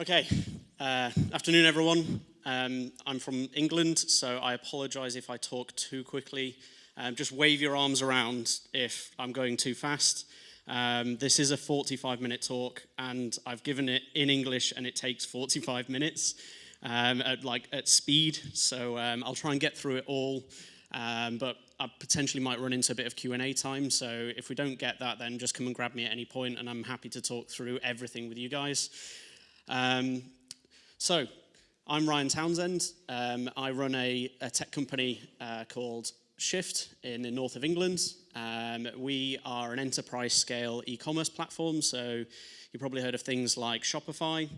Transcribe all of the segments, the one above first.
Okay, uh, afternoon everyone. Um, I'm from England, so I apologize if I talk too quickly. Um, just wave your arms around if I'm going too fast. Um, this is a 45 minute talk and I've given it in English and it takes 45 minutes um, at like at speed. So um, I'll try and get through it all, um, but I potentially might run into a bit of Q&A time. So if we don't get that, then just come and grab me at any point and I'm happy to talk through everything with you guys. Um, so I'm Ryan Townsend. Um, I run a, a tech company uh, called Shift in the north of England. Um, we are an enterprise scale e-commerce platform, so you probably heard of things like Shopify.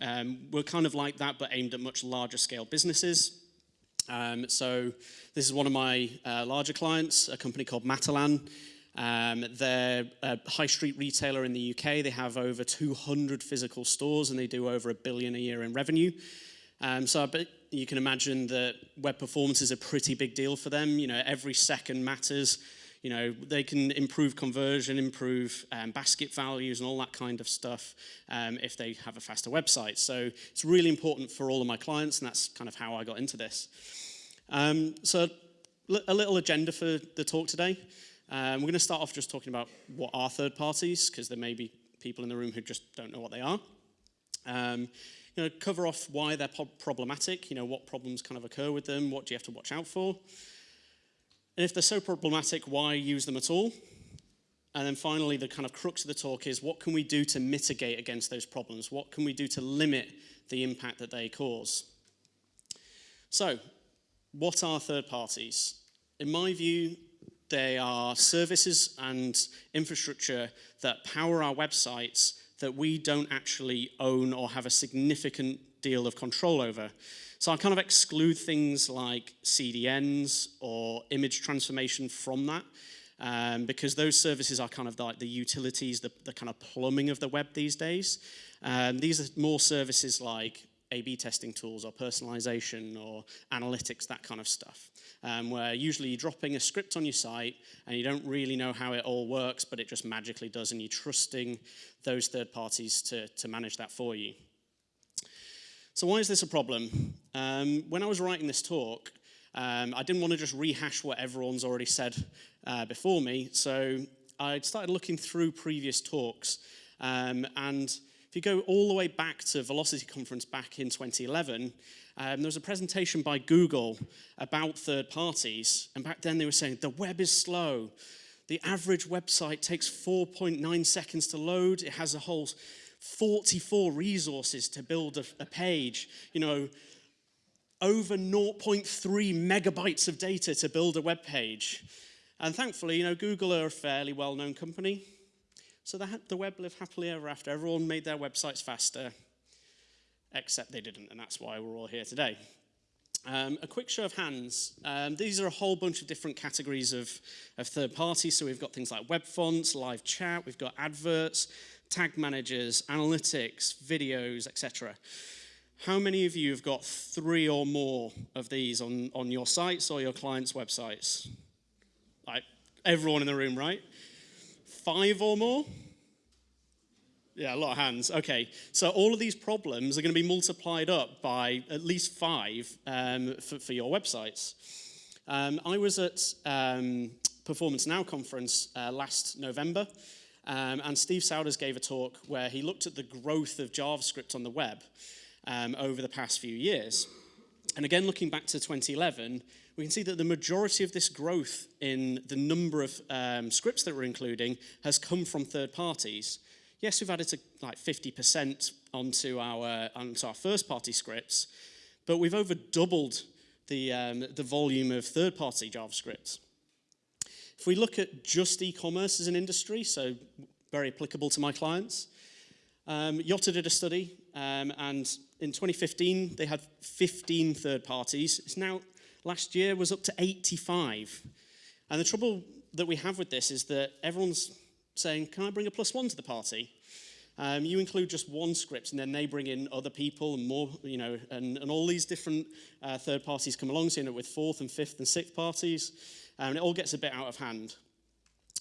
Um, we're kind of like that, but aimed at much larger scale businesses. Um, so this is one of my uh, larger clients, a company called Matalan. Um, they're a high street retailer in the UK. They have over 200 physical stores and they do over a billion a year in revenue. Um, so I bet you can imagine that web performance is a pretty big deal for them. You know, every second matters. You know, they can improve conversion, improve um, basket values and all that kind of stuff um, if they have a faster website. So it's really important for all of my clients and that's kind of how I got into this. Um, so a little agenda for the talk today. Um, we're going to start off just talking about what are third parties, because there may be people in the room who just don't know what they are. Um, you know, cover off why they're problematic, you know, what problems kind of occur with them, what do you have to watch out for. And if they're so problematic, why use them at all? And then finally, the kind of crux of the talk is what can we do to mitigate against those problems? What can we do to limit the impact that they cause? So, what are third parties? In my view, they are services and infrastructure that power our websites that we don't actually own or have a significant deal of control over. So I kind of exclude things like CDNs or image transformation from that um, because those services are kind of like the utilities, the, the kind of plumbing of the web these days. Um, these are more services like A-B testing tools or personalization or analytics, that kind of stuff um, where usually you're dropping a script on your site and you don't really know how it all works, but it just magically does, and you're trusting those third parties to, to manage that for you. So why is this a problem? Um, when I was writing this talk, um, I didn't want to just rehash what everyone's already said uh, before me, so I started looking through previous talks, um, and if you go all the way back to Velocity Conference back in 2011, um, there was a presentation by Google about third parties, and back then they were saying the web is slow. The average website takes 4.9 seconds to load. It has a whole 44 resources to build a, a page. You know, over 0.3 megabytes of data to build a web page. And thankfully, you know, Google are a fairly well-known company. So the, the web lived happily ever after. Everyone made their websites faster except they didn't, and that's why we're all here today. Um, a quick show of hands. Um, these are a whole bunch of different categories of, of third parties. So we've got things like web fonts, live chat, we've got adverts, tag managers, analytics, videos, etc. How many of you have got three or more of these on, on your sites or your clients' websites? Like everyone in the room, right? Five or more? Yeah, a lot of hands. Okay, so all of these problems are going to be multiplied up by at least five um, for, for, your websites. Um, I was at um, Performance Now conference uh, last November, um, and Steve Souders gave a talk where he looked at the growth of JavaScript on the web um, over the past few years. And again, looking back to 2011, we can see that the majority of this growth in the number of um, scripts that we're including has come from third parties. Yes, we've added to like 50% onto our, onto our first party scripts, but we've over doubled the, um, the volume of third party JavaScript. If we look at just e-commerce as an industry, so very applicable to my clients, um, Yottaa did a study, um, and in 2015, they had 15 third parties. It's now, last year was up to 85. And the trouble that we have with this is that everyone's saying, can I bring a plus one to the party? Um, you include just one script and then they bring in other people and more, you know, and, and all these different uh, third parties come along, so you end up with fourth and fifth and sixth parties, um, and it all gets a bit out of hand.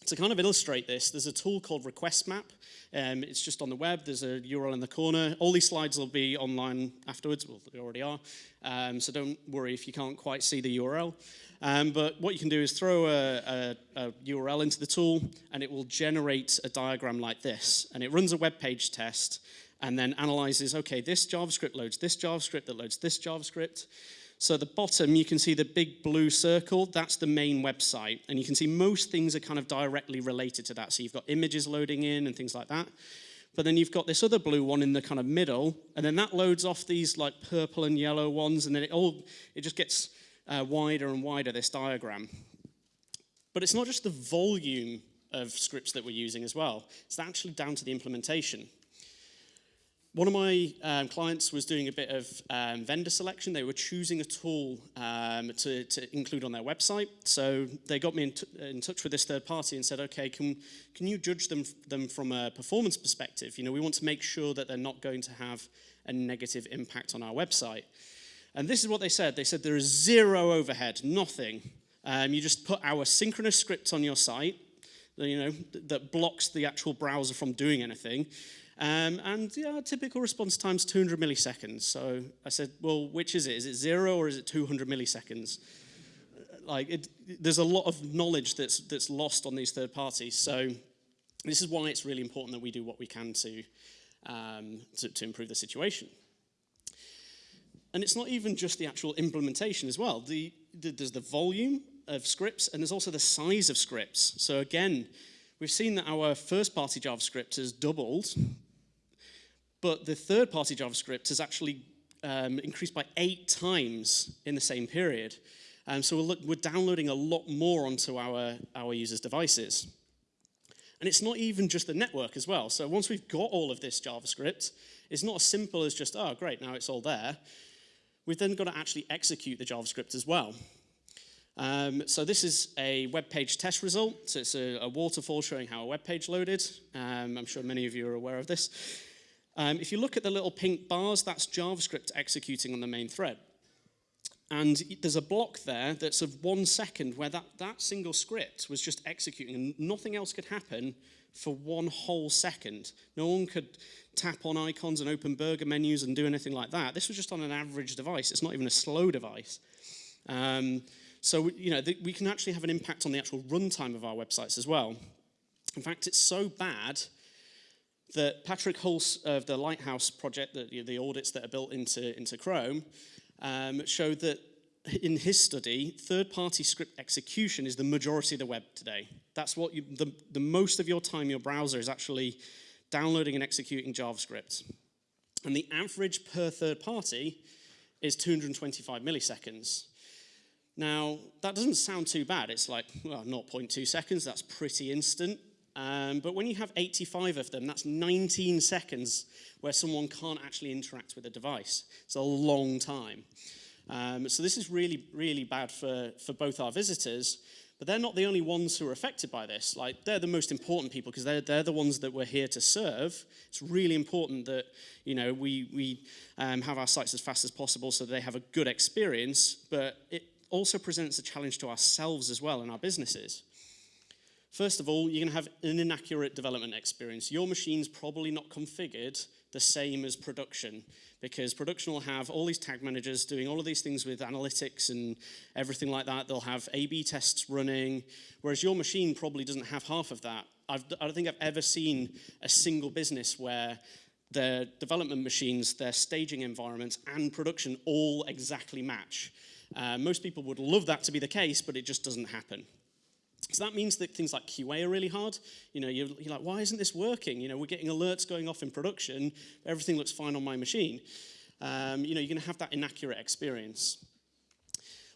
To kind of illustrate this, there's a tool called Request Map. Um, it's just on the web. There's a URL in the corner. All these slides will be online afterwards. Well, they already are. Um, so don't worry if you can't quite see the URL. Um, but what you can do is throw a, a, a, URL into the tool, and it will generate a diagram like this. And it runs a web page test, and then analyzes, okay, this JavaScript loads this JavaScript that loads this JavaScript. So at the bottom, you can see the big blue circle. That's the main website. And you can see most things are kind of directly related to that. So you've got images loading in and things like that. But then you've got this other blue one in the kind of middle. And then that loads off these like purple and yellow ones. And then it all, it just gets uh, wider and wider, this diagram. But it's not just the volume of scripts that we're using as well. It's actually down to the implementation. One of my um, clients was doing a bit of um, vendor selection. They were choosing a tool um, to, to, include on their website. So they got me in, in, touch with this third party and said, okay, can, can you judge them, them from a performance perspective? You know, we want to make sure that they're not going to have a negative impact on our website. And this is what they said. They said there is zero overhead, nothing. Um, you just put our synchronous script on your site, you know, that blocks the actual browser from doing anything. Um, and yeah, typical response time is 200 milliseconds. So I said, well, which is it? Is it zero or is it 200 milliseconds? Like, it, there's a lot of knowledge that's, that's lost on these third parties. So this is why it's really important that we do what we can to, um, to, to improve the situation. And it's not even just the actual implementation as well. The, the, there's the volume of scripts and there's also the size of scripts. So again, we've seen that our first-party JavaScript has doubled but the third-party JavaScript has actually um, increased by eight times in the same period. Um, so we're, look, we're downloading a lot more onto our, our users' devices. And it's not even just the network as well. So once we've got all of this JavaScript, it's not as simple as just, oh, great, now it's all there. We've then got to actually execute the JavaScript as well. Um, so this is a web page test result. So it's a, a waterfall showing how a web page loaded. Um, I'm sure many of you are aware of this. Um, if you look at the little pink bars, that's JavaScript executing on the main thread. And there's a block there that's of one second where that, that single script was just executing and nothing else could happen for one whole second. No one could tap on icons and open burger menus and do anything like that. This was just on an average device. It's not even a slow device. Um, so, you know, we can actually have an impact on the actual runtime of our websites as well. In fact, it's so bad that Patrick Hulce of the Lighthouse project, the, the audits that are built into, into Chrome, um, showed that in his study, third-party script execution is the majority of the web today. That's what you, the, the most of your time your browser is actually downloading and executing JavaScript. And the average per third party is 225 milliseconds. Now, that doesn't sound too bad. It's like, well, 0.2 seconds, that's pretty instant. Um, but when you have 85 of them, that's 19 seconds where someone can't actually interact with a device. It's a long time. Um, so this is really, really bad for, for both our visitors, but they're not the only ones who are affected by this. Like, they're the most important people because they're, they're the ones that we're here to serve. It's really important that, you know, we, we um, have our sites as fast as possible so they have a good experience, but it also presents a challenge to ourselves as well and our businesses. First of all, you're going to have an inaccurate development experience. Your machine's probably not configured the same as production because production will have all these tag managers doing all of these things with analytics and everything like that. They'll have A-B tests running, whereas your machine probably doesn't have half of that. I've, I don't think I've ever seen a single business where their development machines, their staging environments, and production all exactly match. Uh, most people would love that to be the case, but it just doesn't happen. So that means that things like QA are really hard. You know, you're, you're, like, why isn't this working? You know, we're getting alerts going off in production, everything looks fine on my machine. Um, you know, you're going to have that inaccurate experience.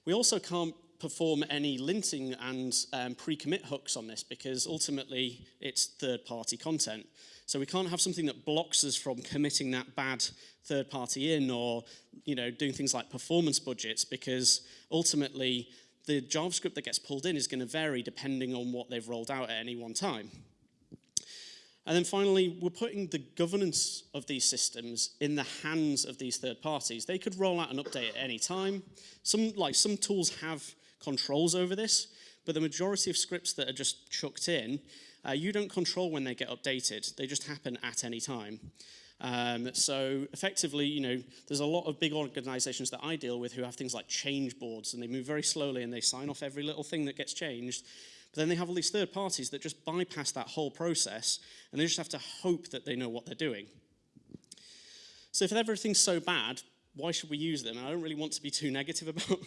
We also can't perform any linting and um, pre-commit hooks on this because ultimately it's third-party content. So we can't have something that blocks us from committing that bad third party in or you know doing things like performance budgets because ultimately the JavaScript that gets pulled in is going to vary depending on what they've rolled out at any one time. And then finally, we're putting the governance of these systems in the hands of these third parties. They could roll out an update at any time. Some, like, some tools have controls over this, but the majority of scripts that are just chucked in, uh, you don't control when they get updated. They just happen at any time. Um, so effectively, you know, there's a lot of big organizations that I deal with who have things like change boards and they move very slowly and they sign off every little thing that gets changed. But then they have all these third parties that just bypass that whole process and they just have to hope that they know what they're doing. So if everything's so bad, why should we use them? I don't really want to be too negative about,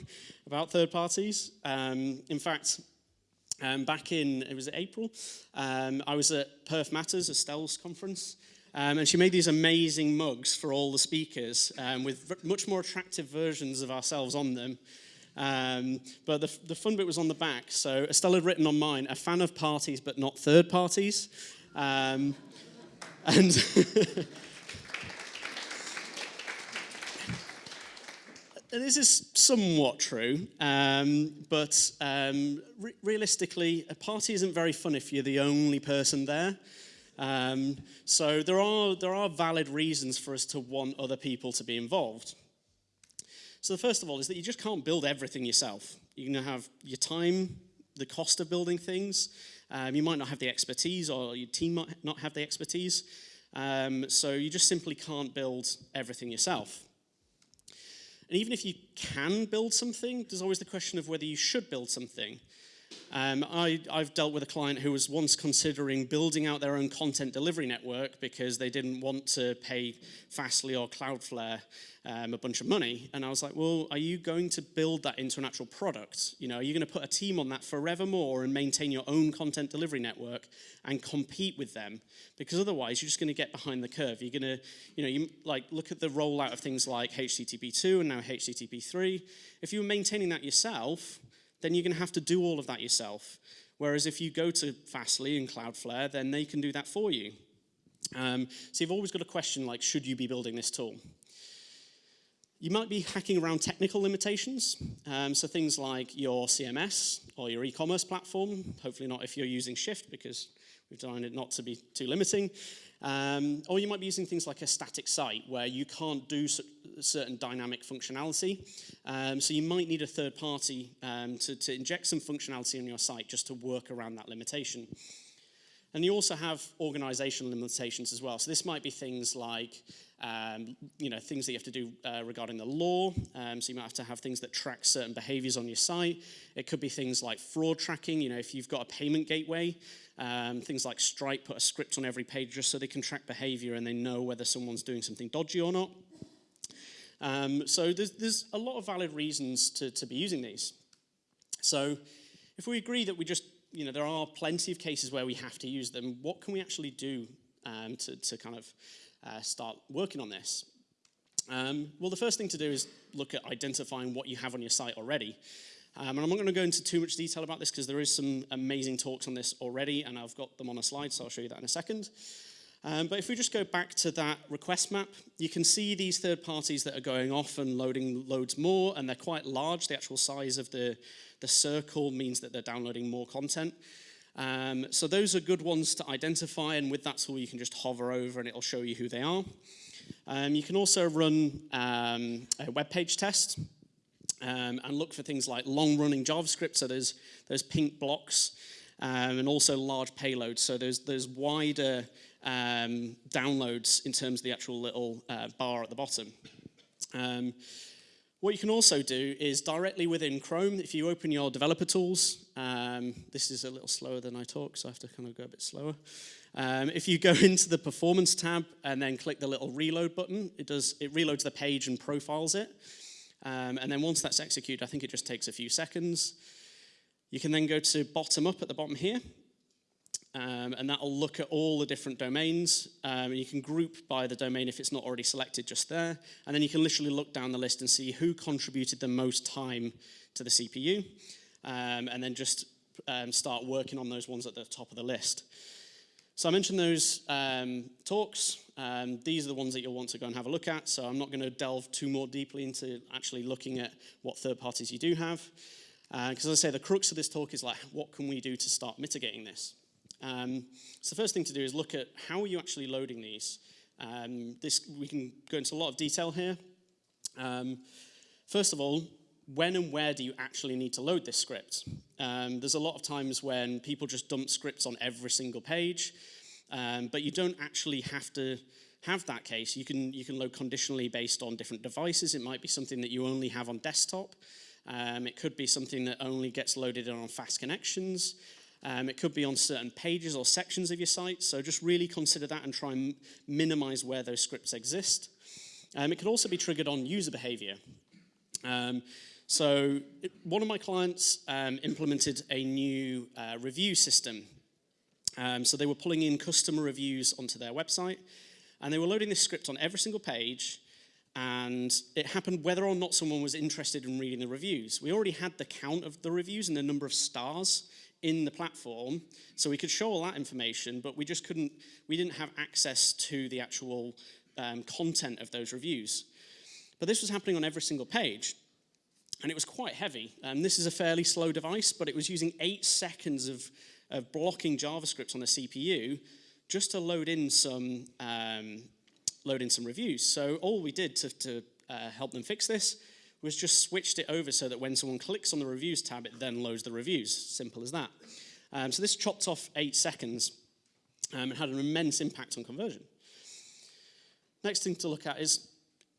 about third parties. Um, in fact, um, back in, it was April, um, I was at Perf Matters, Estelle's conference, um, and she made these amazing mugs for all the speakers um, with much more attractive versions of ourselves on them. Um, but the, the fun bit was on the back. So Estelle had written on mine, a fan of parties but not third parties. Um, and this is somewhat true, um, but um, re realistically, a party isn't very fun if you're the only person there. Um, so there are, there are valid reasons for us to want other people to be involved. So the first of all is that you just can't build everything yourself. You're going to have your time, the cost of building things. Um, you might not have the expertise or your team might not have the expertise. Um, so you just simply can't build everything yourself. And even if you can build something, there's always the question of whether you should build something. Um, I, have dealt with a client who was once considering building out their own content delivery network because they didn't want to pay Fastly or Cloudflare um, a bunch of money. And I was like, well, are you going to build that into an actual product? You know, are you going to put a team on that forevermore and maintain your own content delivery network and compete with them? Because otherwise, you're just going to get behind the curve. You're going to, you know, you like look at the rollout of things like HTTP2 and now HTTP3. If you were maintaining that yourself, then you're going to have to do all of that yourself. Whereas if you go to Fastly and Cloudflare, then they can do that for you. Um, so you've always got a question like, should you be building this tool? You might be hacking around technical limitations, um, so things like your CMS or your e-commerce platform, hopefully not if you're using Shift because we've designed it not to be too limiting. Um, or you might be using things like a static site where you can't do certain dynamic functionality. Um, so you might need a third party um, to, to inject some functionality on your site just to work around that limitation. And you also have organizational limitations as well. So this might be things like um, you know, things that you have to do uh, regarding the law. Um, so you might have to have things that track certain behaviors on your site. It could be things like fraud tracking. You know, if you've got a payment gateway, um, things like Stripe put a script on every page just so they can track behavior and they know whether someone's doing something dodgy or not. Um, so there's, there's a lot of valid reasons to, to be using these. So if we agree that we just, you know, there are plenty of cases where we have to use them, what can we actually do um, to, to kind of uh, start working on this? Um, well, the first thing to do is look at identifying what you have on your site already. Um, and I'm not going to go into too much detail about this because there is some amazing talks on this already, and I've got them on a slide, so I'll show you that in a second. Um, but if we just go back to that request map, you can see these third parties that are going off and loading loads more, and they're quite large. The actual size of the, the circle means that they're downloading more content. Um, so those are good ones to identify, and with that tool you can just hover over and it'll show you who they are. Um, you can also run um, a web page test um, and look for things like long-running JavaScript, so there's, there's pink blocks, um, and also large payloads, so there's, there's wider um, downloads in terms of the actual little uh, bar at the bottom. Um, what you can also do is directly within Chrome, if you open your developer tools, um, this is a little slower than I talk, so I have to kind of go a bit slower. Um, if you go into the performance tab and then click the little reload button, it does it reloads the page and profiles it. Um, and then once that's executed, I think it just takes a few seconds. You can then go to bottom up at the bottom here, um, and that'll look at all the different domains. Um, and you can group by the domain if it's not already selected just there. And then you can literally look down the list and see who contributed the most time to the CPU. Um, and then just um, start working on those ones at the top of the list. So I mentioned those um, talks. Um, these are the ones that you'll want to go and have a look at. So I'm not going to delve too more deeply into actually looking at what third parties you do have. Because uh, as I say, the crux of this talk is like, what can we do to start mitigating this? Um, so the first thing to do is look at how are you actually loading these. Um, this, we can go into a lot of detail here. Um, first of all, when and where do you actually need to load this script? Um, there's a lot of times when people just dump scripts on every single page, um, but you don't actually have to have that case. You can, you can load conditionally based on different devices. It might be something that you only have on desktop. Um, it could be something that only gets loaded on fast connections. Um, it could be on certain pages or sections of your site. So just really consider that and try and minimize where those scripts exist. Um, it could also be triggered on user behavior. Um, so one of my clients um, implemented a new uh, review system. Um, so they were pulling in customer reviews onto their website, and they were loading this script on every single page, and it happened whether or not someone was interested in reading the reviews. We already had the count of the reviews and the number of stars in the platform, so we could show all that information, but we just couldn't, we didn't have access to the actual um, content of those reviews. But this was happening on every single page and it was quite heavy. Um, this is a fairly slow device, but it was using eight seconds of, of blocking JavaScript on the CPU just to load in some um, load in some reviews. So all we did to, to uh, help them fix this was just switched it over so that when someone clicks on the reviews tab, it then loads the reviews. Simple as that. Um, so this chopped off eight seconds um, and had an immense impact on conversion. Next thing to look at is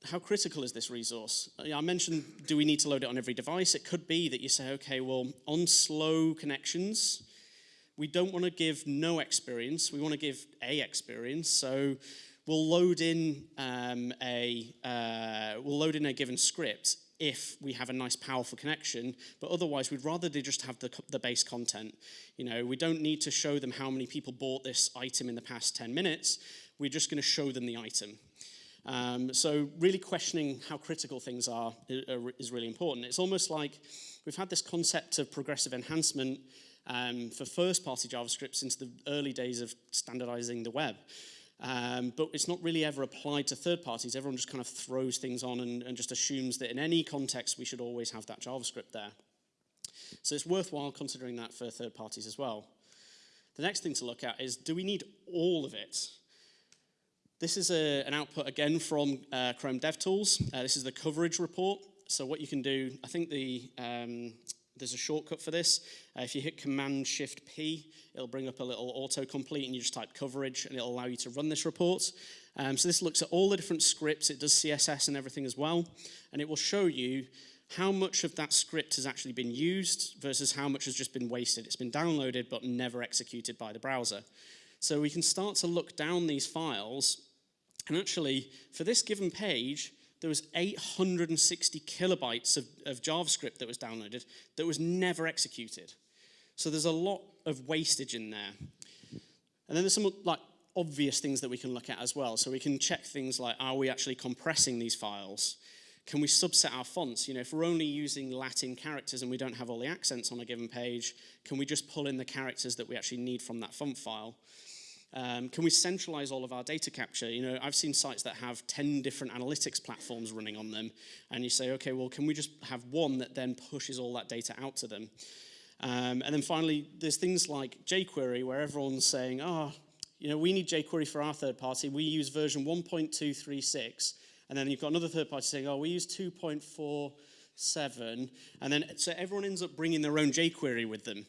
how critical is this resource? Uh, I mentioned, do we need to load it on every device? It could be that you say, okay, well, on slow connections, we don't want to give no experience. We want to give a experience. So we'll load in um, a uh, we'll load in a given script if we have a nice powerful connection, but otherwise we'd rather they just have the, the base content. You know, we don't need to show them how many people bought this item in the past 10 minutes. We're just going to show them the item. Um, so really questioning how critical things are is really important. It's almost like we've had this concept of progressive enhancement um, for first-party JavaScript since the early days of standardizing the web. Um, but it's not really ever applied to third parties. Everyone just kind of throws things on and, and just assumes that in any context we should always have that JavaScript there. So it's worthwhile considering that for third parties as well. The next thing to look at is, do we need all of it? This is a, an output again from uh, Chrome DevTools. Uh, this is the coverage report. So what you can do, I think the um, there's a shortcut for this. Uh, if you hit Command Shift P, it'll bring up a little autocomplete and you just type coverage and it'll allow you to run this report. Um, so this looks at all the different scripts. It does CSS and everything as well. And it will show you how much of that script has actually been used versus how much has just been wasted. It's been downloaded but never executed by the browser. So we can start to look down these files and actually, for this given page, there was 860 kilobytes of, of JavaScript that was downloaded that was never executed. So there's a lot of wastage in there. And then there's some like obvious things that we can look at as well. So we can check things like, are we actually compressing these files? Can we subset our fonts? You know, if we're only using Latin characters and we don't have all the accents on a given page, can we just pull in the characters that we actually need from that font file? Um, can we centralize all of our data capture? You know, I've seen sites that have 10 different analytics platforms running on them, and you say, okay, well, can we just have one that then pushes all that data out to them? Um, and then finally, there's things like jQuery, where everyone's saying, oh, you know, we need jQuery for our third party. We use version 1.236. And then you've got another third party saying, oh, we use 2.47. And then, so everyone ends up bringing their own jQuery with them.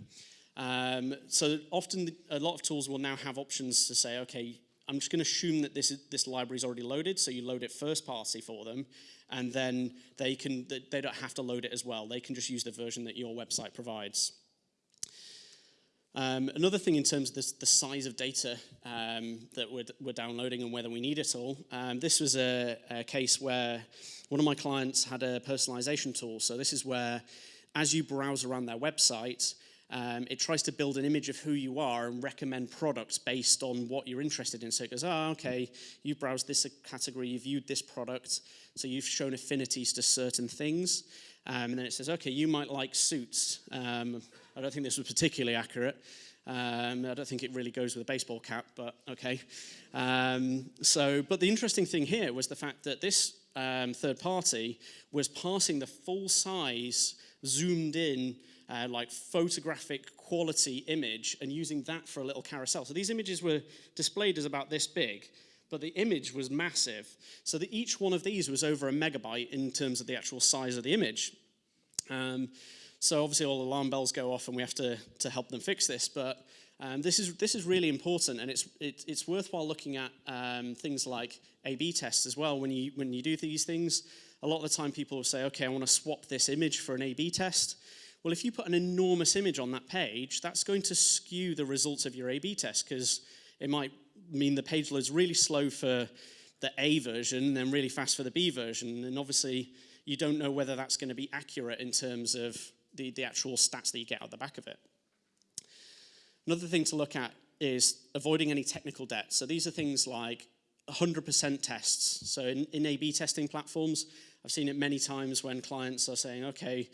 Um, so often a lot of tools will now have options to say, okay, I'm just going to assume that this, is, this library is already loaded, so you load it first party for them, and then they, can, they don't have to load it as well. They can just use the version that your website provides. Um, another thing in terms of this, the size of data um, that we're, we're, downloading and whether we need it all, um, this was a, a, case where one of my clients had a personalization tool. So this is where, as you browse around their website, um, it tries to build an image of who you are and recommend products based on what you're interested in. So it goes, oh, okay, you've browsed this category, you've viewed this product, so you've shown affinities to certain things. Um, and then it says, okay, you might like suits. Um, I don't think this was particularly accurate. Um, I don't think it really goes with a baseball cap, but okay. Um, so, but the interesting thing here was the fact that this um, third party was passing the full size, zoomed in uh, like photographic quality image and using that for a little carousel. So these images were displayed as about this big, but the image was massive. So that each one of these was over a megabyte in terms of the actual size of the image. Um, so obviously all alarm bells go off and we have to, to help them fix this. But um, this, is, this is really important and it's, it, it's worthwhile looking at um, things like A-B tests as well. When you, when you do these things, a lot of the time people will say, okay, I want to swap this image for an A-B test. Well, if you put an enormous image on that page, that's going to skew the results of your A-B test because it might mean the page load's really slow for the A version, then really fast for the B version. And obviously, you don't know whether that's going to be accurate in terms of the, the actual stats that you get out the back of it. Another thing to look at is avoiding any technical debt. So these are things like 100% tests. So in, in A-B testing platforms, I've seen it many times when clients are saying, okay,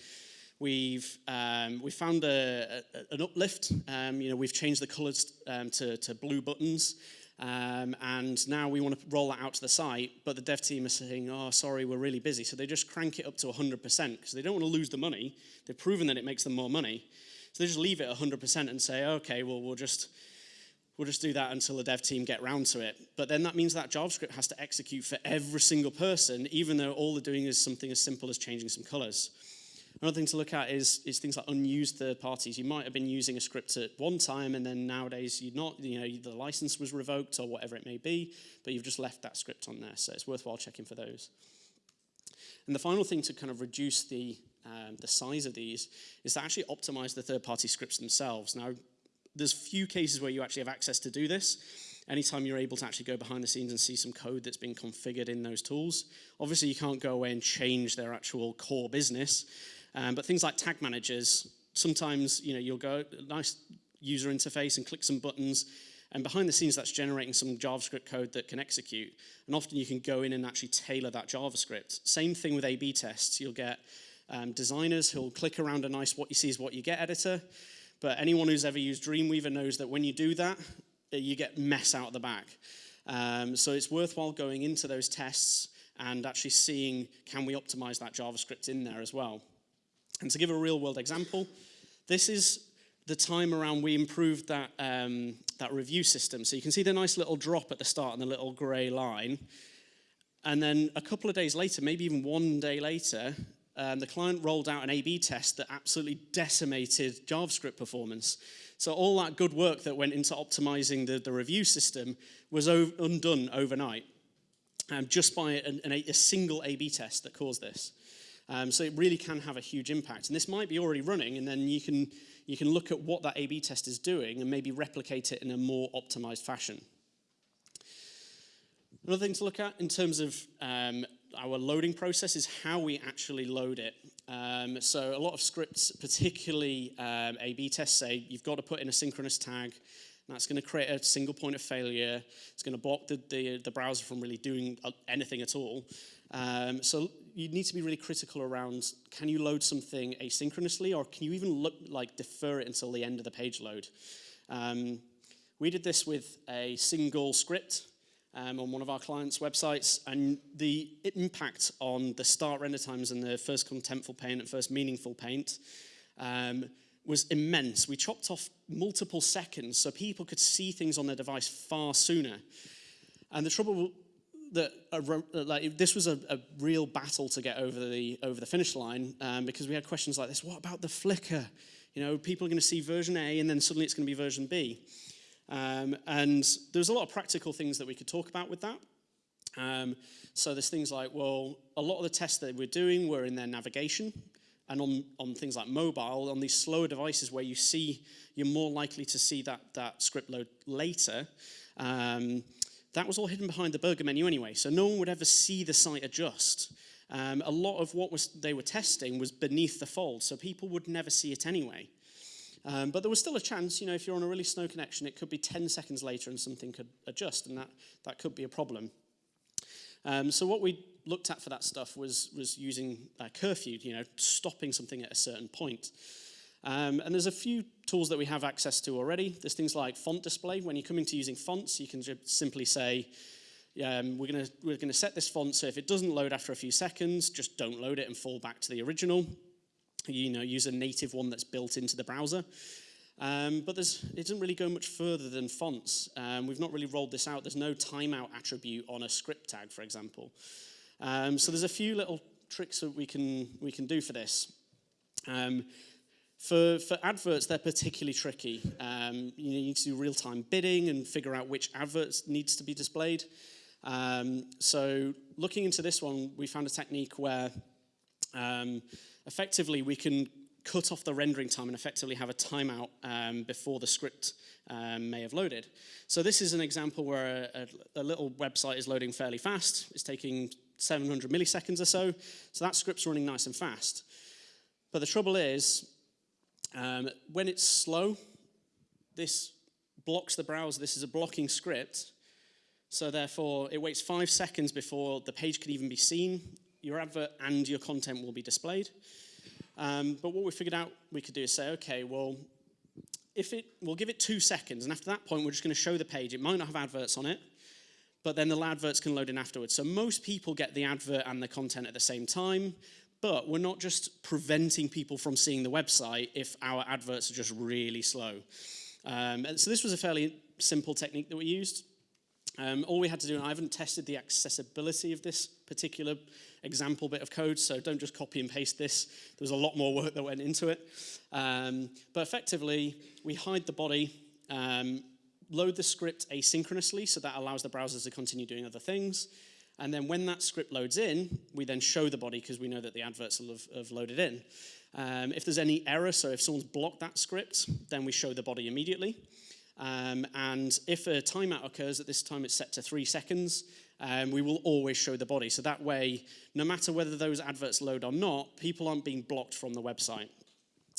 we've, um, we found a, a, an uplift. Um, you know, we've changed the colors um, to, to blue buttons. Um, and now we want to roll that out to the site, but the dev team are saying, oh, sorry, we're really busy. So they just crank it up to 100% because they don't want to lose the money. They've proven that it makes them more money. So they just leave it 100% and say, okay, well, we'll just, we'll just do that until the dev team get round to it. But then that means that JavaScript has to execute for every single person, even though all they're doing is something as simple as changing some colors. Another thing to look at is, is things like unused third parties. You might have been using a script at one time and then nowadays you're not, you know, the license was revoked or whatever it may be, but you've just left that script on there. So it's worthwhile checking for those. And the final thing to kind of reduce the, um, the size of these is to actually optimize the third-party scripts themselves. Now, there's few cases where you actually have access to do this. Anytime you're able to actually go behind the scenes and see some code that's been configured in those tools. Obviously, you can't go away and change their actual core business, um, but things like tag managers, sometimes you know, you'll go, nice user interface and click some buttons, and behind the scenes that's generating some JavaScript code that can execute. And often you can go in and actually tailor that JavaScript. Same thing with A-B tests. You'll get um, designers who'll click around a nice what you see is what you get editor, but anyone who's ever used Dreamweaver knows that when you do that, you get mess out of the back. Um, so it's worthwhile going into those tests and actually seeing can we optimize that JavaScript in there as well. And to give a real world example, this is the time around we improved that, um, that review system. So you can see the nice little drop at the start and the little gray line. And then a couple of days later, maybe even one day later, um, the client rolled out an A-B test that absolutely decimated JavaScript performance. So all that good work that went into optimizing the, the review system was undone overnight um, just by an, an, a single A-B test that caused this. Um, so it really can have a huge impact. And this might be already running, and then you can, you can look at what that A-B test is doing and maybe replicate it in a more optimized fashion. Another thing to look at in terms of um, our loading process is how we actually load it. Um, so a lot of scripts, particularly um, A-B tests, say you've got to put in a synchronous tag. That's going to create a single point of failure. It's going to block the, the, the browser from really doing uh, anything at all. Um, so you need to be really critical around, can you load something asynchronously or can you even look, like defer it until the end of the page load? Um, we did this with a single script um, on one of our clients' websites, and the impact on the start render times and the first contentful paint and first meaningful paint um, was immense. We chopped off multiple seconds so people could see things on their device far sooner. And the trouble that like this was a, a, real battle to get over the over the finish line um, because we had questions like this. What about the flicker? You know, people are going to see version A and then suddenly it's going to be version B. Um, and there's a lot of practical things that we could talk about with that. Um, so there's things like, well, a lot of the tests that we're doing were in their navigation and on, on things like mobile, on these slower devices where you see, you're more likely to see that, that script load later. Um, that was all hidden behind the burger menu anyway, so no one would ever see the site adjust. Um, a lot of what was, they were testing was beneath the fold, so people would never see it anyway. Um, but there was still a chance, you know, if you're on a really slow connection, it could be 10 seconds later and something could adjust, and that, that could be a problem. Um, so what we looked at for that stuff was, was using uh, curfew, you know, stopping something at a certain point. Um, and there's a few tools that we have access to already. There's things like font display. When you're coming to using fonts, you can simply say, um, we're going we're gonna set this font, so if it doesn't load after a few seconds, just don't load it and fall back to the original. You know, use a native one that's built into the browser. Um, but it doesn't really go much further than fonts. Um, we've not really rolled this out. There's no timeout attribute on a script tag, for example. Um, so there's a few little tricks that we can, we can do for this. For, for adverts, they're particularly tricky. Um, you need to do real-time bidding and figure out which adverts needs to be displayed. Um, so looking into this one, we found a technique where um, effectively we can cut off the rendering time and effectively have a timeout um, before the script um, may have loaded. So this is an example where a, a, a, little website is loading fairly fast. It's taking 700 milliseconds or so. So that script's running nice and fast. But the trouble is, um, when it's slow, this blocks the browser. This is a blocking script. So therefore, it waits five seconds before the page can even be seen. Your advert and your content will be displayed. Um, but what we figured out we could do is say, okay, well, if it, we'll give it two seconds, and after that point, we're just going to show the page. It might not have adverts on it, but then the adverts can load in afterwards. So most people get the advert and the content at the same time, but we're not just preventing people from seeing the website if our adverts are just really slow. Um, and so this was a fairly simple technique that we used. Um, all we had to do, and I haven't tested the accessibility of this particular example bit of code, so don't just copy and paste this. There was a lot more work that went into it. Um, but effectively, we hide the body, um, load the script asynchronously, so that allows the browsers to continue doing other things. And then when that script loads in, we then show the body because we know that the adverts have, have loaded in. Um, if there's any error, so if someone's blocked that script, then we show the body immediately. Um, and if a timeout occurs, at this time it's set to three seconds, um, we will always show the body. So that way, no matter whether those adverts load or not, people aren't being blocked from the website.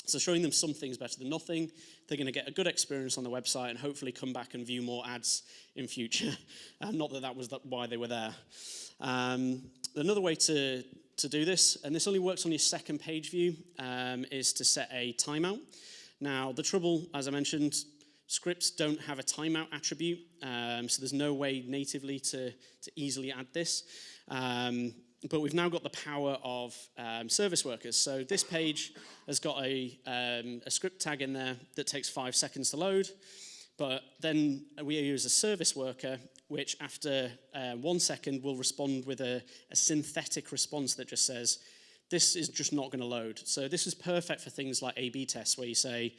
So showing them something is better than nothing. They're going to get a good experience on the website and hopefully come back and view more ads in future. um, not that that was why they were there. Um, another way to, to do this, and this only works on your second page view, um, is to set a timeout. Now, the trouble, as I mentioned, Scripts don't have a timeout attribute, um, so there's no way natively to, to easily add this. Um, but we've now got the power of um, service workers. So this page has got a, um, a script tag in there that takes five seconds to load. But then we use a service worker, which after uh, one second will respond with a, a synthetic response that just says, this is just not going to load. So this is perfect for things like A-B tests, where you say,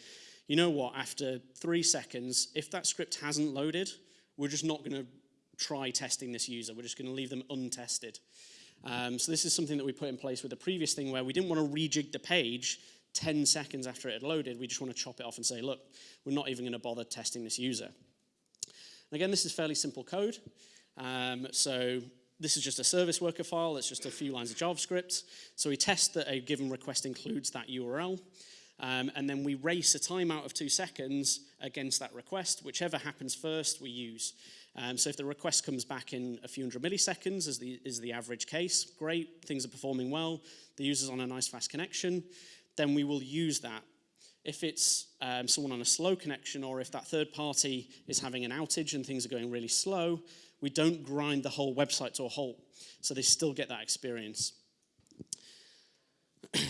you know what, after three seconds, if that script hasn't loaded, we're just not going to try testing this user. We're just going to leave them untested. Um, so this is something that we put in place with the previous thing where we didn't want to rejig the page 10 seconds after it had loaded. We just want to chop it off and say, look, we're not even going to bother testing this user. And again, this is fairly simple code. Um, so this is just a service worker file. It's just a few lines of JavaScript. So we test that a given request includes that URL. Um, and then we race a timeout of two seconds against that request. Whichever happens first, we use. Um, so if the request comes back in a few hundred milliseconds, as the, is the average case, great, things are performing well, the user's on a nice fast connection, then we will use that. If it's um, someone on a slow connection or if that third party is having an outage and things are going really slow, we don't grind the whole website to a halt. So they still get that experience.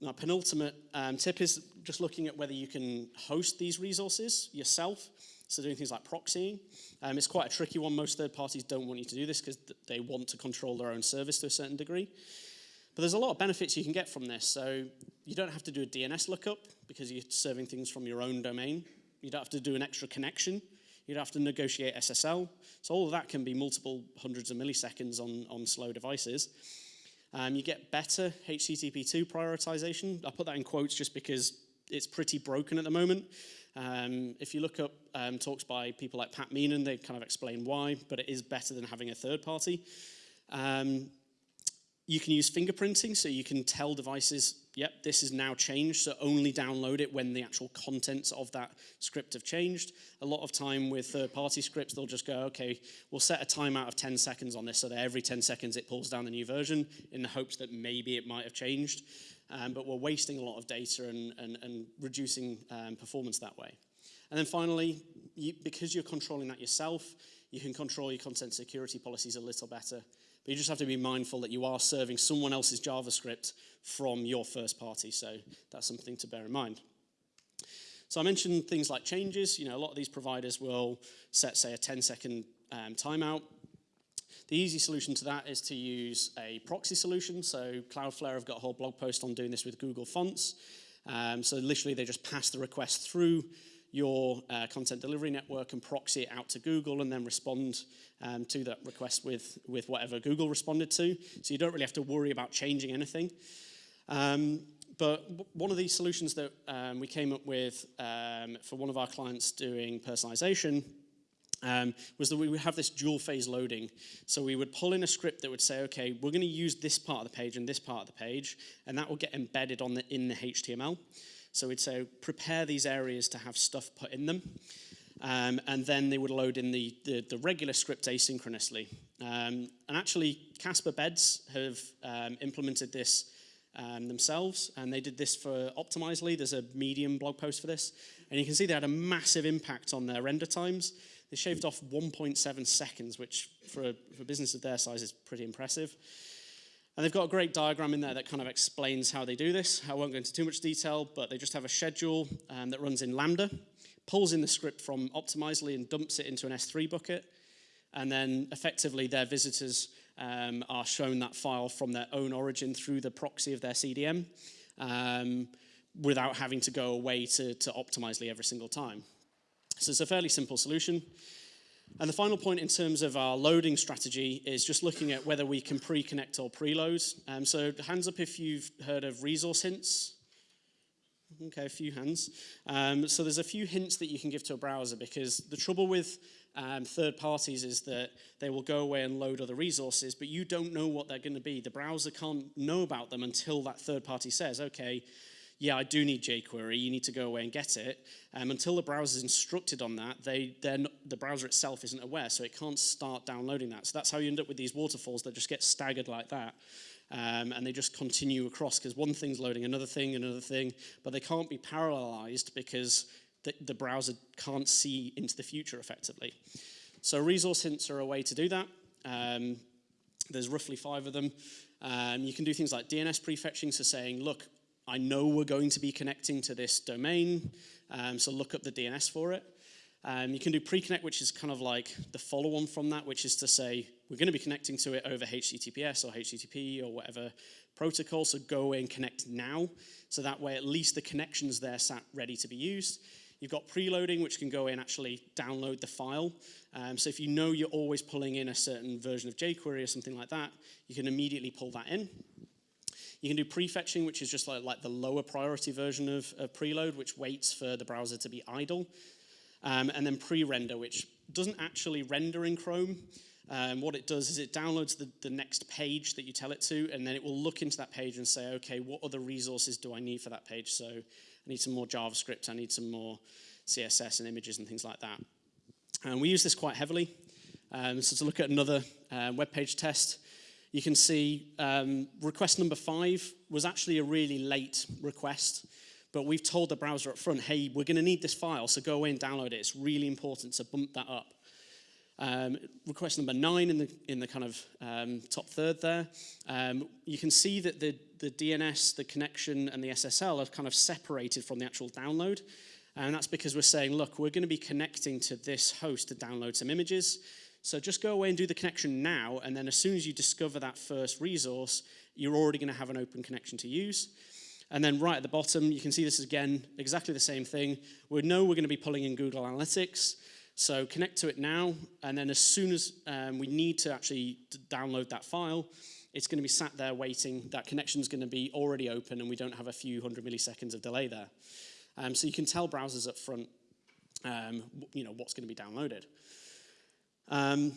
Now, penultimate um, tip is just looking at whether you can host these resources yourself. So doing things like proxying. Um, it's quite a tricky one. Most third parties don't want you to do this because they want to control their own service to a certain degree. But there's a lot of benefits you can get from this. So you don't have to do a DNS lookup because you're serving things from your own domain. You don't have to do an extra connection. You don't have to negotiate SSL. So all of that can be multiple hundreds of milliseconds on, on slow devices. Um, you get better HTTP2 prioritization. I put that in quotes just because it's pretty broken at the moment. Um, if you look up um, talks by people like Pat Meenan, they kind of explain why, but it is better than having a third party. Um, you can use fingerprinting, so you can tell devices, yep, this is now changed, so only download it when the actual contents of that script have changed. A lot of time with third-party scripts, they'll just go, okay, we'll set a timeout of 10 seconds on this, so that every 10 seconds it pulls down the new version in the hopes that maybe it might have changed. Um, but we're wasting a lot of data and, and, and reducing um, performance that way. And then finally, you, because you're controlling that yourself, you can control your content security policies a little better. But you just have to be mindful that you are serving someone else's JavaScript from your first party. So that's something to bear in mind. So I mentioned things like changes. You know, a lot of these providers will set, say, a 10 second um, timeout. The easy solution to that is to use a proxy solution. So Cloudflare have got a whole blog post on doing this with Google Fonts. Um, so literally they just pass the request through your uh, content delivery network and proxy it out to Google and then respond um, to that request with, with whatever Google responded to. So you don't really have to worry about changing anything. Um, but one of these solutions that um, we came up with um, for one of our clients doing personalization um, was that we would have this dual phase loading. So we would pull in a script that would say, okay, we're going to use this part of the page and this part of the page, and that will get embedded on the, in the HTML. So we'd say, prepare these areas to have stuff put in them. Um, and then they would load in the, the, the regular script asynchronously. Um, and actually, Casper Beds have um, implemented this um, themselves, and they did this for Optimizely. There's a Medium blog post for this, and you can see they had a massive impact on their render times. They shaved off 1.7 seconds, which for a, for a business of their size is pretty impressive. And they've got a great diagram in there that kind of explains how they do this. I won't go into too much detail, but they just have a schedule um, that runs in Lambda, pulls in the script from Optimizely and dumps it into an S3 bucket. And then effectively their visitors um, are shown that file from their own origin through the proxy of their CDN um, without having to go away to, to Optimizely every single time. So it's a fairly simple solution. And the final point in terms of our loading strategy is just looking at whether we can pre-connect or preload. Um, so hands up if you've heard of resource hints. Okay, a few hands. Um, so there's a few hints that you can give to a browser because the trouble with um, third parties is that they will go away and load other resources, but you don't know what they're going to be. The browser can't know about them until that third party says, okay, yeah, I do need jQuery, you need to go away and get it. Um, until the browser is instructed on that, they, not, the browser itself isn't aware, so it can't start downloading that. So that's how you end up with these waterfalls that just get staggered like that. Um, and they just continue across because one thing's loading another thing, another thing, but they can't be parallelized because the, the browser can't see into the future effectively. So resource hints are a way to do that. Um, there's roughly five of them. Um, you can do things like DNS prefetching, so saying, look, I know we're going to be connecting to this domain, um, so look up the DNS for it. Um, you can do pre-connect, which is kind of like the follow-on from that, which is to say we're going to be connecting to it over HTTPS or HTTP or whatever protocol, so go and connect now. So that way at least the connection's there sat ready to be used. You've got preloading, which can go in and actually download the file. Um, so if you know you're always pulling in a certain version of jQuery or something like that, you can immediately pull that in. You can do prefetching, which is just like, like the lower priority version of, of preload, which waits for the browser to be idle. Um, and then pre-render, which doesn't actually render in Chrome. Um, what it does is it downloads the, the next page that you tell it to, and then it will look into that page and say, okay, what other resources do I need for that page? So I need some more JavaScript, I need some more CSS and images and things like that. And we use this quite heavily. Um, so to look at another uh, web page test, you can see um, request number five was actually a really late request, but we've told the browser up front, hey, we're going to need this file, so go away and download it. It's really important to bump that up. Um, request number nine in the, in the kind of um, top third there, um, you can see that the, the DNS, the connection, and the SSL are kind of separated from the actual download. And that's because we're saying, look, we're going to be connecting to this host to download some images. So just go away and do the connection now, and then as soon as you discover that first resource, you're already going to have an open connection to use. And then right at the bottom, you can see this again, exactly the same thing. We know we're going to be pulling in Google Analytics, so connect to it now, and then as soon as um, we need to actually download that file, it's going to be sat there waiting. That connection is going to be already open, and we don't have a few hundred milliseconds of delay there. Um, so you can tell browsers up front, um, you know, what's going to be downloaded. Um,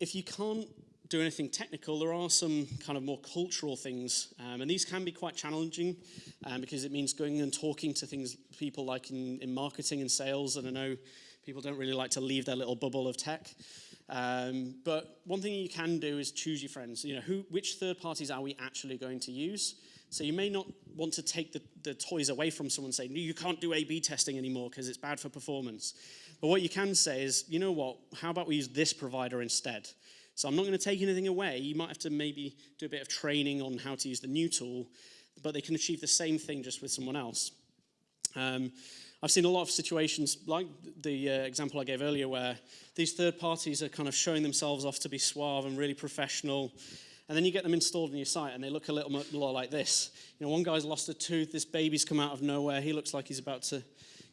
if you can't do anything technical, there are some kind of more cultural things, um, and these can be quite challenging um, because it means going and talking to things, people like in, in, marketing and sales, and I know people don't really like to leave their little bubble of tech. Um, but one thing you can do is choose your friends. You know, who, which third parties are we actually going to use? So you may not want to take the, the toys away from someone saying, no, you can't do A-B testing anymore because it's bad for performance. But what you can say is, you know what, how about we use this provider instead? So I'm not going to take anything away. You might have to maybe do a bit of training on how to use the new tool, but they can achieve the same thing just with someone else. Um, I've seen a lot of situations like the uh, example I gave earlier where these third parties are kind of showing themselves off to be suave and really professional. And then you get them installed on your site and they look a little more like this. You know, one guy's lost a tooth, this baby's come out of nowhere, he looks like he's about to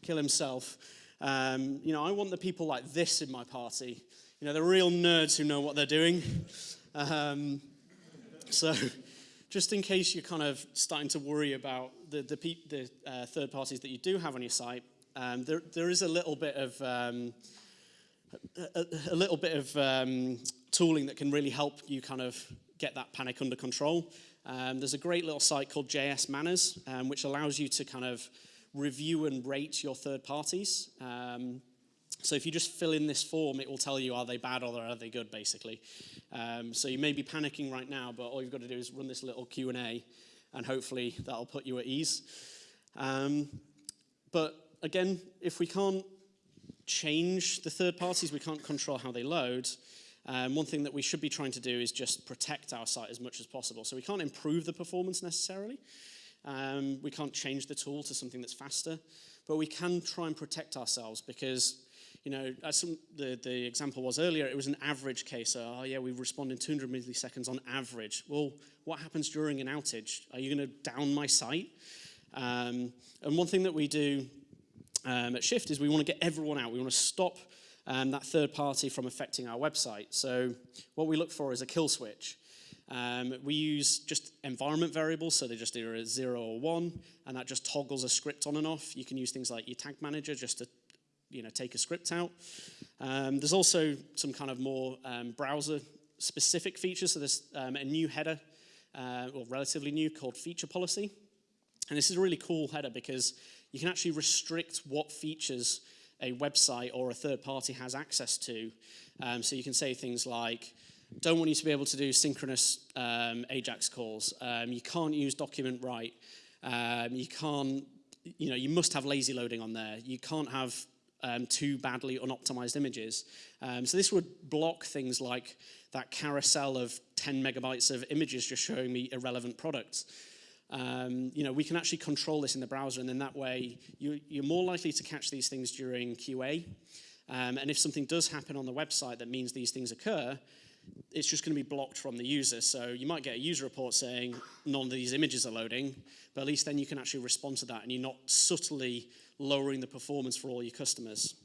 kill himself. Um, you know, I want the people like this in my party. You know, the real nerds who know what they're doing. Um, so, just in case you're kind of starting to worry about the, the, the uh, third parties that you do have on your site, um, there, there is a little bit of um, a, a, little bit of um, tooling that can really help you kind of get that panic under control. Um, there's a great little site called JS Manners, which allows you to kind of review and rate your third parties. Um, so if you just fill in this form, it will tell you are they bad or are they good, basically. Um, so you may be panicking right now, but all you've got to do is run this little Q&A, and hopefully that'll put you at ease. Um, but again, if we can't change the third parties, we can't control how they load, um, one thing that we should be trying to do is just protect our site as much as possible. So we can't improve the performance necessarily. Um, we can't change the tool to something that's faster, but we can try and protect ourselves because, you know, as some, the, the example was earlier, it was an average case. So, oh yeah, we respond in 200 milliseconds on average. Well, what happens during an outage? Are you going to down my site? Um, and one thing that we do um, at Shift is we want to get everyone out. We want to stop um, that third party from affecting our website. So what we look for is a kill switch. Um, we use just environment variables, so they're just either a zero or one, and that just toggles a script on and off. You can use things like your tag manager just to you know, take a script out. Um, there's also some kind of more um, browser specific features. So there's um, a new header, uh, or relatively new, called feature policy. And this is a really cool header because you can actually restrict what features a website or a third party has access to. Um, so you can say things like, don't want you to be able to do synchronous um, AJAX calls. Um, you can't use document write. Um, you can't, you know, you must have lazy loading on there. You can't have um, too badly unoptimized images. Um, so this would block things like that carousel of 10 megabytes of images just showing me irrelevant products. Um, you know, we can actually control this in the browser, and then that way you, you're more likely to catch these things during QA. Um, and if something does happen on the website that means these things occur, it's just going to be blocked from the user. So you might get a user report saying none of these images are loading, but at least then you can actually respond to that, and you're not subtly lowering the performance for all your customers.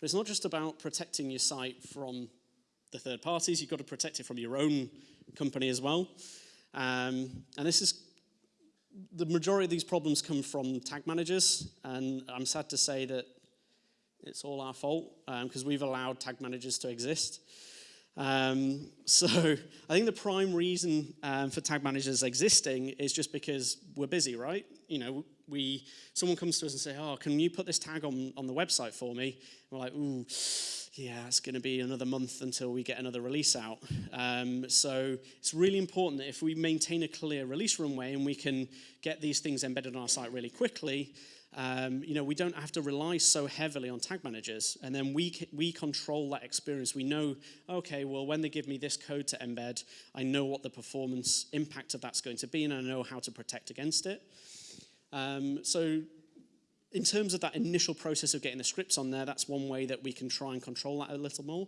But it's not just about protecting your site from the third parties, you've got to protect it from your own company as well. Um, and this is, the majority of these problems come from tag managers, and I'm sad to say that it's all our fault because um, we've allowed tag managers to exist. Um, so I think the prime reason um, for tag managers existing is just because we're busy, right? You know, we someone comes to us and say, "Oh, can you put this tag on on the website for me?" And we're like, "Ooh, yeah, it's going to be another month until we get another release out. Um, so it's really important that if we maintain a clear release runway and we can get these things embedded on our site really quickly, um, you know, we don't have to rely so heavily on tag managers. And then we, we control that experience. We know, okay, well, when they give me this code to embed, I know what the performance impact of that's going to be and I know how to protect against it. Um, so in terms of that initial process of getting the scripts on there, that's one way that we can try and control that a little more.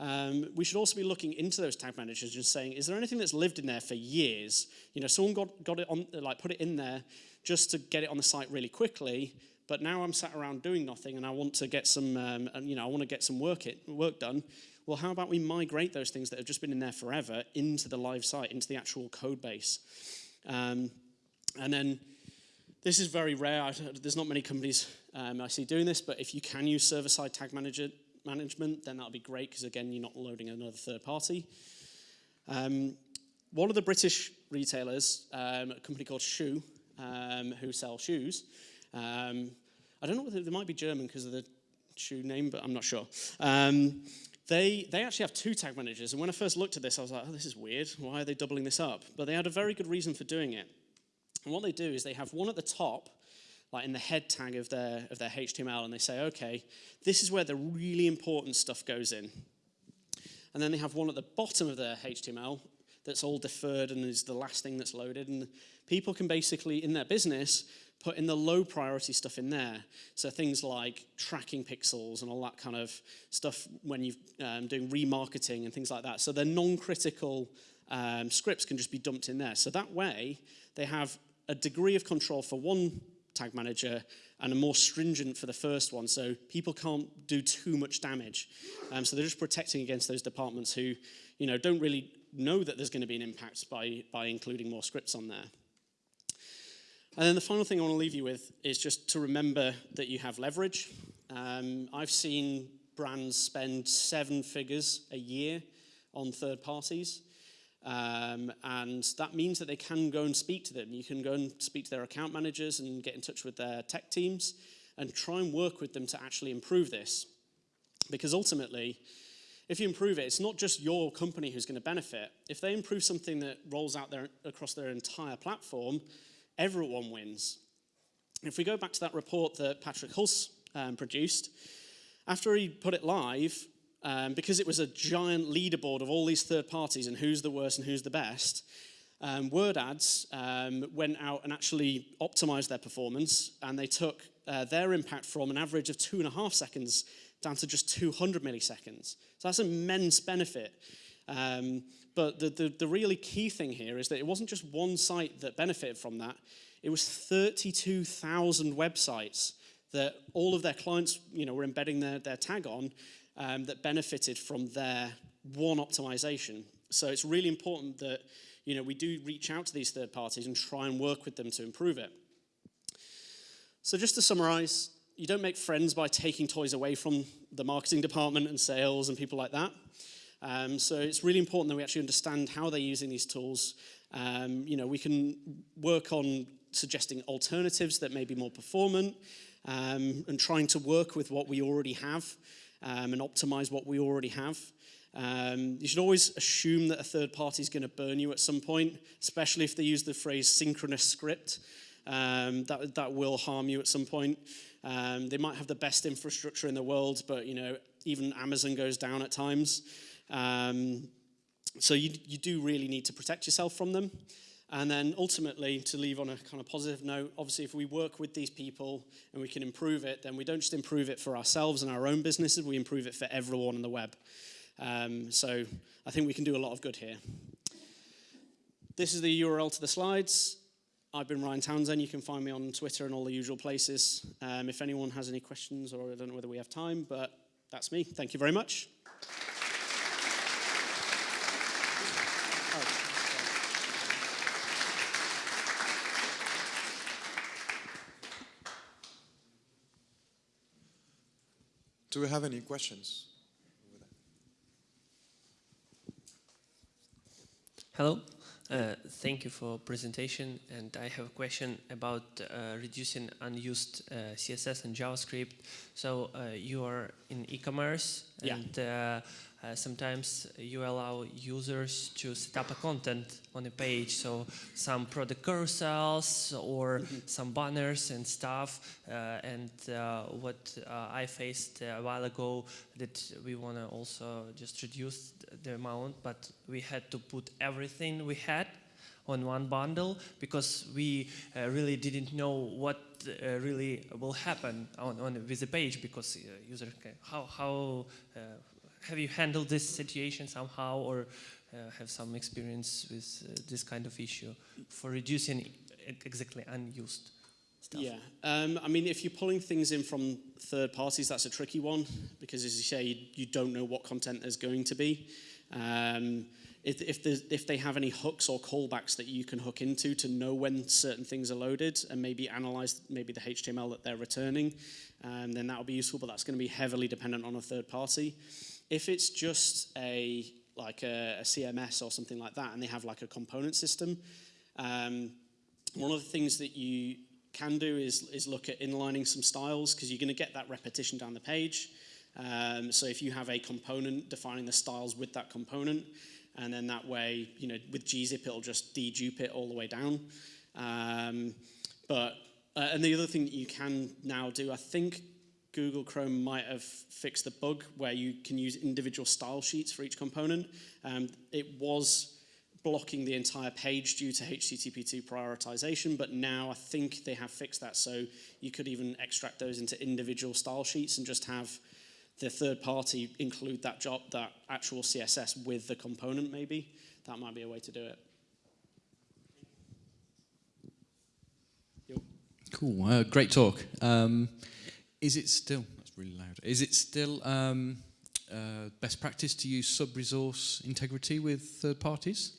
Um, we should also be looking into those tag managers and saying, is there anything that's lived in there for years? You know, someone got, got it on, like put it in there just to get it on the site really quickly, but now I'm sat around doing nothing and I want to get some, um, and, you know, I want to get some work, it, work done. Well, how about we migrate those things that have just been in there forever into the live site, into the actual code base? Um, and then this is very rare. There's not many companies um, I see doing this, but if you can use server-side tag manager management, then that'll be great because again, you're not loading another third party. Um, one of the British retailers, um, a company called Schuh, um, who sell shoes. Um, I don't know whether they might be German because of the shoe name, but I'm not sure. Um, they, they actually have two tag managers, and when I first looked at this, I was like, oh, this is weird. Why are they doubling this up? But they had a very good reason for doing it. And what they do is they have one at the top, like in the head tag of their, of their HTML, and they say, okay, this is where the really important stuff goes in. And then they have one at the bottom of their HTML that's all deferred and is the last thing that's loaded. And people can basically, in their business, put in the low priority stuff in there. So things like tracking pixels and all that kind of stuff when you're um, doing remarketing and things like that. So the non-critical um, scripts can just be dumped in there. So that way, they have a degree of control for one tag manager and a more stringent for the first one. So people can't do too much damage. Um, so they're just protecting against those departments who, you know, don't really know that there's going to be an impact by, by including more scripts on there. And then the final thing I want to leave you with is just to remember that you have leverage. Um, I've seen brands spend seven figures a year on third parties. Um, and that means that they can go and speak to them. You can go and speak to their account managers and get in touch with their tech teams and try and work with them to actually improve this. Because ultimately, if you improve it, it's not just your company who's going to benefit. If they improve something that rolls out there across their entire platform, everyone wins. If we go back to that report that Patrick Hulce um, produced, after he put it live, um, because it was a giant leaderboard of all these third parties and who's the worst and who's the best, um, WordAds um, went out and actually optimized their performance and they took uh, their impact from an average of two and a half seconds down to just 200 milliseconds. So that's an immense benefit. Um, but the, the, the really key thing here is that it wasn't just one site that benefited from that, it was 32,000 websites that all of their clients you know, were embedding their, their tag on um, that benefited from their one optimization. So it's really important that you know, we do reach out to these third parties and try and work with them to improve it. So just to summarize, you don't make friends by taking toys away from the marketing department and sales and people like that. Um, so it's really important that we actually understand how they're using these tools. Um, you know, we can work on suggesting alternatives that may be more performant um, and trying to work with what we already have um, and optimize what we already have. Um, you should always assume that a third party is going to burn you at some point, especially if they use the phrase synchronous script. Um, that, that will harm you at some point. Um, they might have the best infrastructure in the world, but you know, even Amazon goes down at times. Um, so you, you do really need to protect yourself from them. And then ultimately, to leave on a kind of positive note, obviously, if we work with these people and we can improve it, then we don't just improve it for ourselves and our own businesses, we improve it for everyone on the web. Um, so I think we can do a lot of good here. This is the URL to the slides. I've been Ryan Townsend. You can find me on Twitter and all the usual places. Um, if anyone has any questions, or I don't know whether we have time, but that's me. Thank you very much. Do we have any questions? Hello, uh, thank you for presentation and I have a question about uh, reducing unused uh, CSS and JavaScript. So uh, you are in e-commerce yeah. Uh, uh, sometimes you allow users to set up a content on a page, so some product carousels or mm -hmm. some banners and stuff. Uh, and uh, what uh, I faced a while ago that we want to also just reduce the amount, but we had to put everything we had on one bundle because we uh, really didn't know what uh, really will happen on, on with the page because uh, user can, how how have you handled this situation somehow or uh, have some experience with uh, this kind of issue for reducing exactly unused stuff? Yeah, um, I mean, if you're pulling things in from third parties, that's a tricky one because, as you say, you, you don't know what content there's going to be. Um, if, if, if, they have any hooks or callbacks that you can hook into to know when certain things are loaded and maybe analyze maybe the HTML that they're returning, um, then that will be useful, but that's going to be heavily dependent on a third party. If it's just a like a, a CMS or something like that, and they have like a component system, um, one of the things that you can do is, is look at inlining some styles because you're going to get that repetition down the page. Um, so if you have a component defining the styles with that component, and then that way, you know, with gzip, it'll just dedupe it all the way down. Um, but, uh, and the other thing that you can now do, I think Google Chrome might have fixed the bug where you can use individual style sheets for each component. Um, it was blocking the entire page due to HTTP2 prioritization, but now I think they have fixed that. So you could even extract those into individual style sheets and just have the third party include that job, that actual CSS with the component maybe. That might be a way to do it. Cool. Uh, great talk. Um, is it still? That's really loud. Is it still um, uh, best practice to use sub-resource integrity with third parties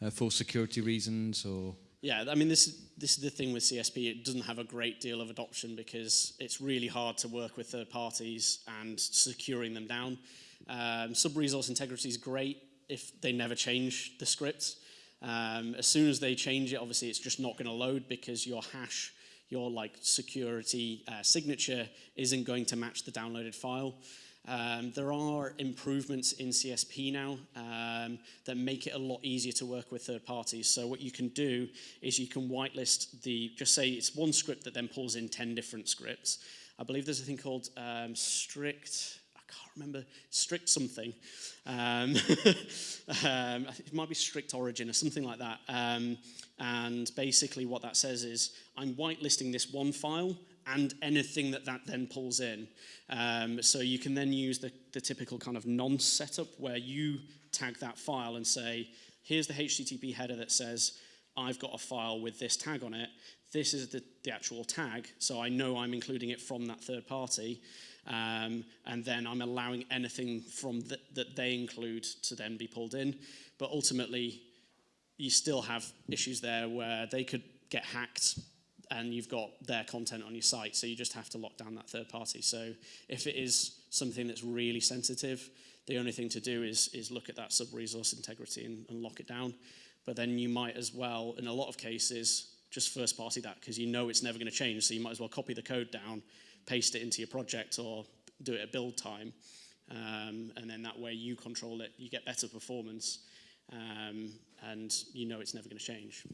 uh, for security reasons or? Yeah, I mean, this, this is the thing with CSP. It doesn't have a great deal of adoption because it's really hard to work with third parties and securing them down. Um, Sub-resource integrity is great if they never change the script. Um, as soon as they change it, obviously it's just not going to load because your hash, your like security uh, signature isn't going to match the downloaded file. Um, there are improvements in CSP now um, that make it a lot easier to work with third parties. So what you can do is you can whitelist the, just say it's one script that then pulls in 10 different scripts. I believe there's a thing called um, strict, I can't remember, strict something. Um, um, it might be strict origin or something like that. Um, and basically what that says is I'm whitelisting this one file and anything that that then pulls in. Um, so you can then use the, the typical kind of nonce setup where you tag that file and say, here's the HTTP header that says, I've got a file with this tag on it. This is the, the actual tag, so I know I'm including it from that third party. Um, and then I'm allowing anything from the, that they include to then be pulled in. But ultimately, you still have issues there where they could get hacked and you've got their content on your site. So you just have to lock down that third party. So if it is something that's really sensitive, the only thing to do is, is look at that sub-resource integrity and, and lock it down. But then you might as well, in a lot of cases, just first party that because you know it's never going to change. So you might as well copy the code down, paste it into your project or do it at build time. Um, and then that way you control it, you get better performance, um, and you know it's never going to change.